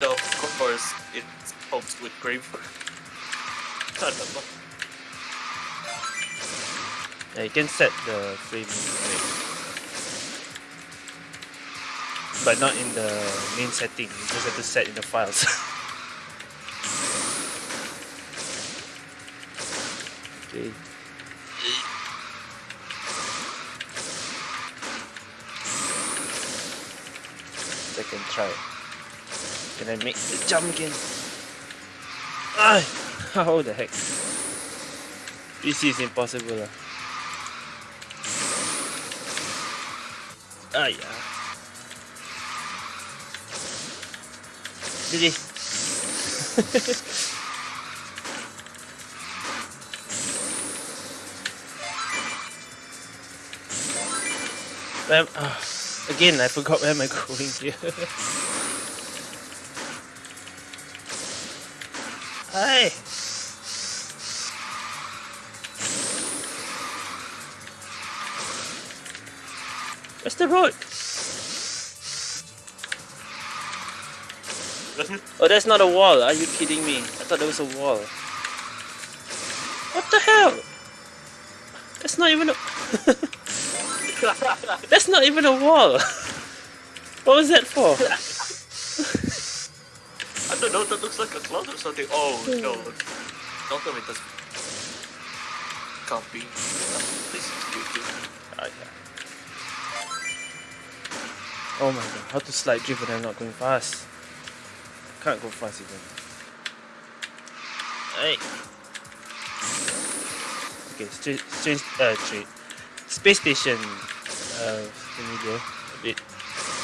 of course, it helps with grave. Yeah, you can set the frame rate. But not in the main setting, you just have to set in the files. okay. Second try. Can I make the jump again? Ah! How the heck? This is impossible. lah. Ah, yeah. Am- ah, again, I forgot where am I going here. Hi. Where's the road? Mm-hmm. Oh, that's not a wall. Are you kidding me? I thought there was a wall. What the hell? That's not even a... that's not even a wall. What was that for? I don't know, that looks like a cloud or something. Oh no. Don't tell me that's can't be. This is YouTube. Ah, yeah. Oh my god, how to slide drift when I'm not going fast? Can't go fast even. Hey. Okay, straight, straight, uh, straight. Space station. Uh, familiar. A bit,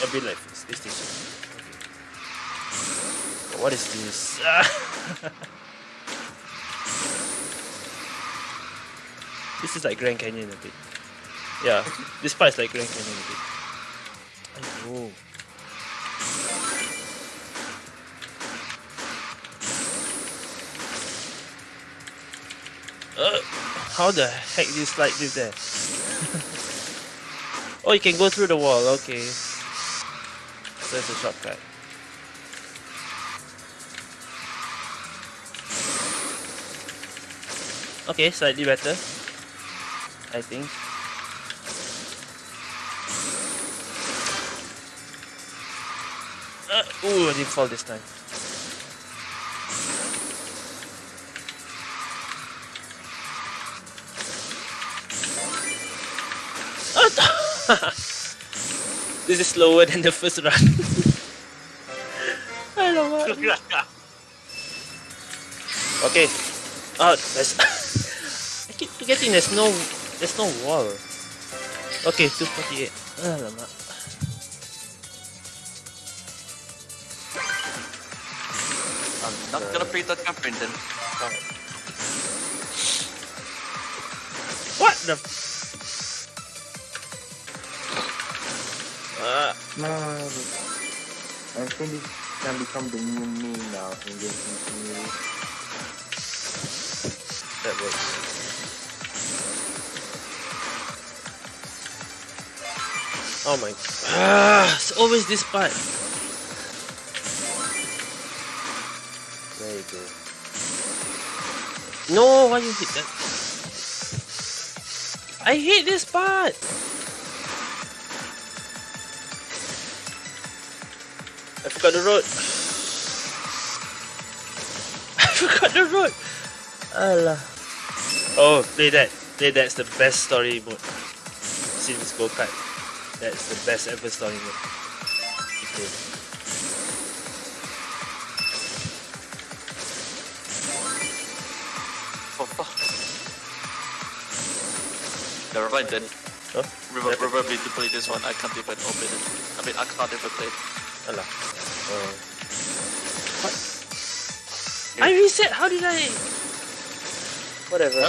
a bit like space station. What is this? this is like Grand Canyon a bit. Yeah, this part is like Grand Canyon a bit. Oh. Uh, how the heck do you slide through there? oh, you can go through the wall. Okay. So it's a shortcut. Okay, slightly better. I think. Uh, ooh, I didn't fall this time. this is slower than the first run. I don't know. Okay. Oh, there's. I keep forgetting there's no, there's no wall. Okay, 248. Alamak. I'm not gonna pay that cap, Brendan. What the? Uh, Man, I think this can become the new meme now in this community. that works. Oh my. Ah, it's always this part. There you go. No, why you hit that? I hate this part. I forgot the road. I forgot the road. Allah. Oh, play that. Play that's the best story mode. Since go kart. That's the best ever story mode. Okay. Oh, fuck. Never mind then. Huh? Remember, remember me to play this one, I can't even open it. I mean, I can't even play it. Allah. Oh. What? I reset. How did I? Whatever.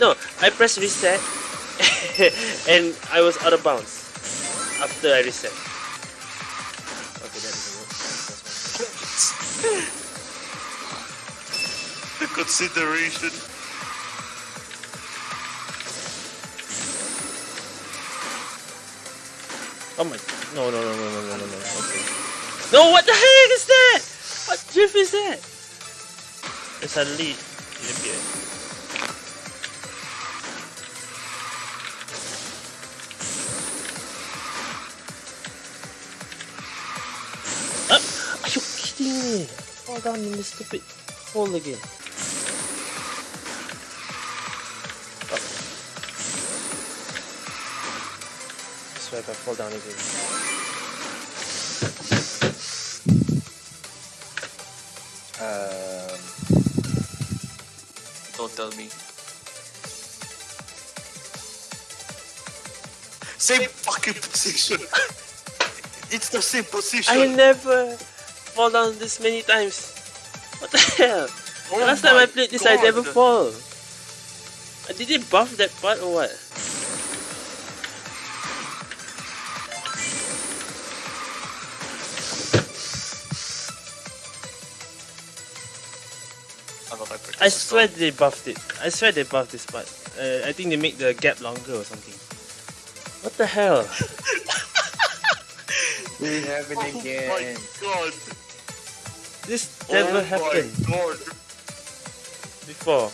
No, I pressed reset, and I was out of bounds after I reset. Okay, that doesn't work. That's fine. The consideration. Oh my! No, no, no, no, no, no, no, no. Okay. No, what the heck is that? What drift is that? And suddenly it appeared. Me? Fall down this stupid hole again. I swear I fall down again. Um, Don't tell me. Same fucking position. it's the same position. I never fall down this many times. What the hell? Oh Last time I played this, I never fall. Did they buff that part or what? I don't like I swear they buffed it. I swear they buffed this part. Uh, I think they make the gap longer or something. What the hell? this happened Oh again. my god. This never oh happened before.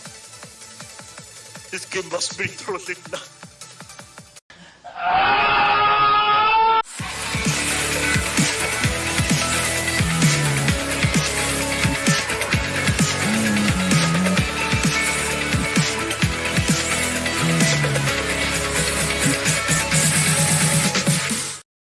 This game must be trolling now.